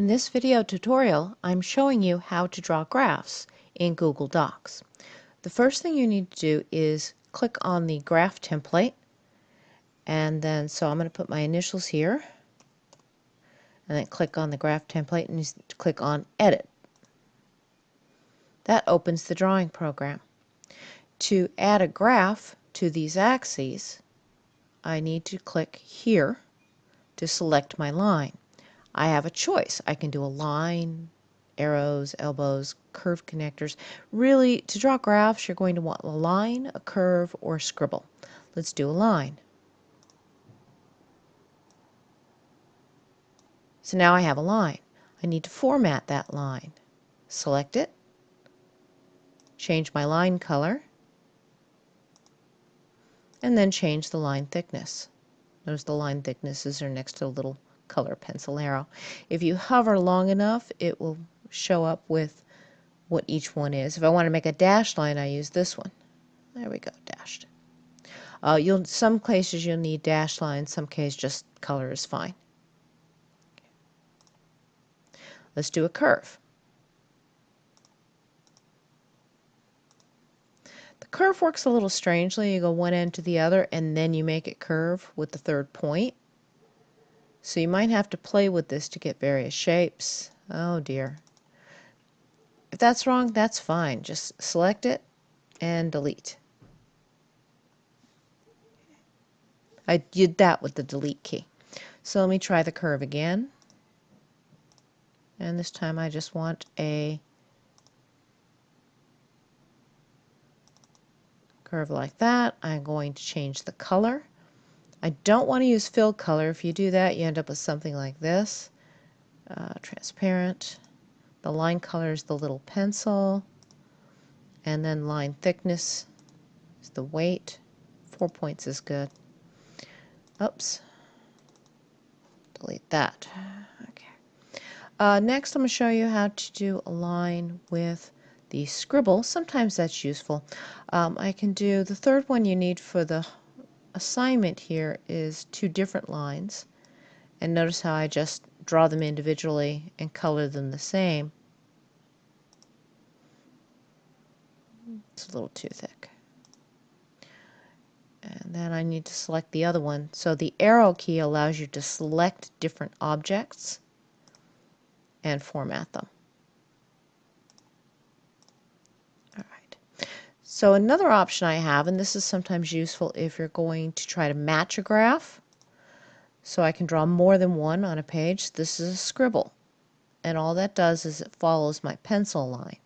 In this video tutorial, I'm showing you how to draw graphs in Google Docs. The first thing you need to do is click on the graph template and then so I'm going to put my initials here and then click on the graph template and click on edit. That opens the drawing program. To add a graph to these axes I need to click here to select my line. I have a choice. I can do a line, arrows, elbows, curve connectors. Really, to draw graphs, you're going to want a line, a curve, or a scribble. Let's do a line. So now I have a line. I need to format that line. Select it, change my line color, and then change the line thickness. Notice the line thicknesses are next to a little color pencil arrow. If you hover long enough, it will show up with what each one is. If I want to make a dashed line, I use this one. There we go, dashed. Uh, you'll some cases you'll need dashed lines, some cases just color is fine. Let's do a curve. The curve works a little strangely. You go one end to the other and then you make it curve with the third point. So you might have to play with this to get various shapes. Oh dear. If that's wrong, that's fine. Just select it and delete. I did that with the delete key. So let me try the curve again. And this time I just want a curve like that. I'm going to change the color. I don't want to use fill color. If you do that, you end up with something like this. Uh, transparent. The line color is the little pencil. And then line thickness is the weight. Four points is good. Oops. Delete that. Okay. Uh, next, I'm going to show you how to do a line with the scribble. Sometimes that's useful. Um, I can do the third one you need for the assignment here is two different lines and notice how I just draw them individually and color them the same. It's a little too thick. And then I need to select the other one. So the arrow key allows you to select different objects and format them. So another option I have, and this is sometimes useful if you're going to try to match a graph, so I can draw more than one on a page. This is a scribble, and all that does is it follows my pencil line.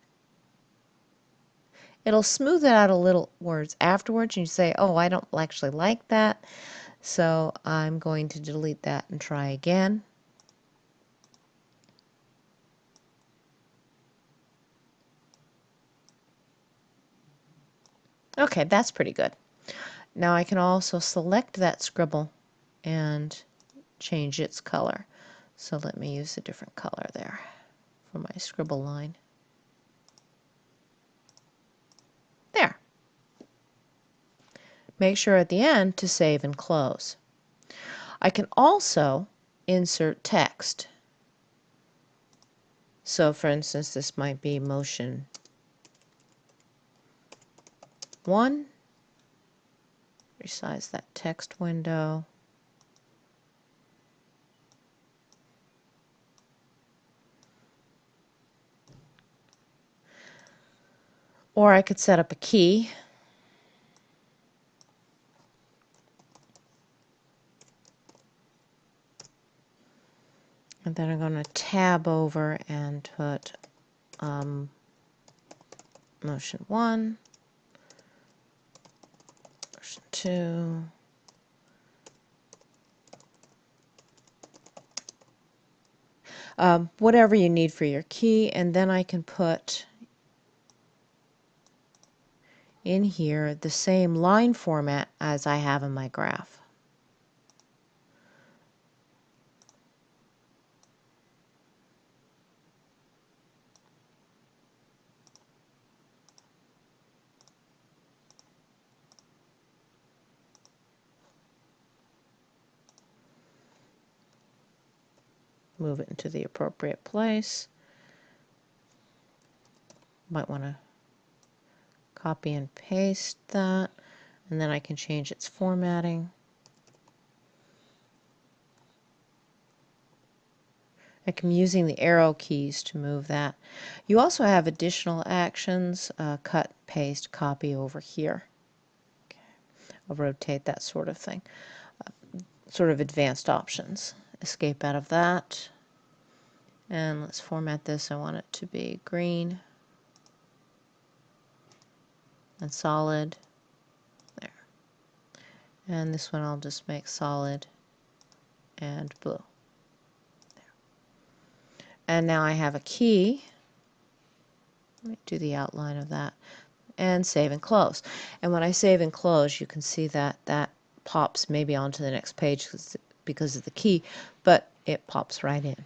It'll smooth it out a little words afterwards, and you say, oh, I don't actually like that, so I'm going to delete that and try again. Okay, that's pretty good. Now I can also select that scribble and change its color. So let me use a different color there for my scribble line. There. Make sure at the end to save and close. I can also insert text. So for instance, this might be motion 1. Resize that text window. Or I could set up a key. And then I'm going to tab over and put um, motion 1 to um, whatever you need for your key and then I can put in here the same line format as I have in my graph. Move it into the appropriate place. Might want to copy and paste that, and then I can change its formatting. I'm using the arrow keys to move that. You also have additional actions, uh, cut, paste, copy over here. Okay. I'll rotate that sort of thing. Uh, sort of advanced options. Escape out of that. And let's format this. I want it to be green and solid. There. And this one I'll just make solid and blue. There. And now I have a key. Let me do the outline of that. And save and close. And when I save and close, you can see that that pops maybe onto the next page because of the key, but it pops right in.